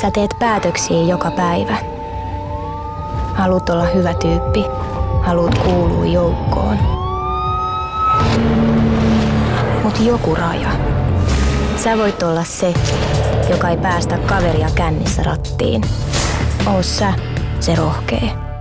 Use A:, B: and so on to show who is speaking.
A: Sä teet päätöksiä joka päivä. Haluat olla hyvä tyyppi. Haluat kuulua joukkoon. Mut joku raja. Sä voit olla se, joka ei päästä kaveria kännissä rattiin. Oo sä se rohkee.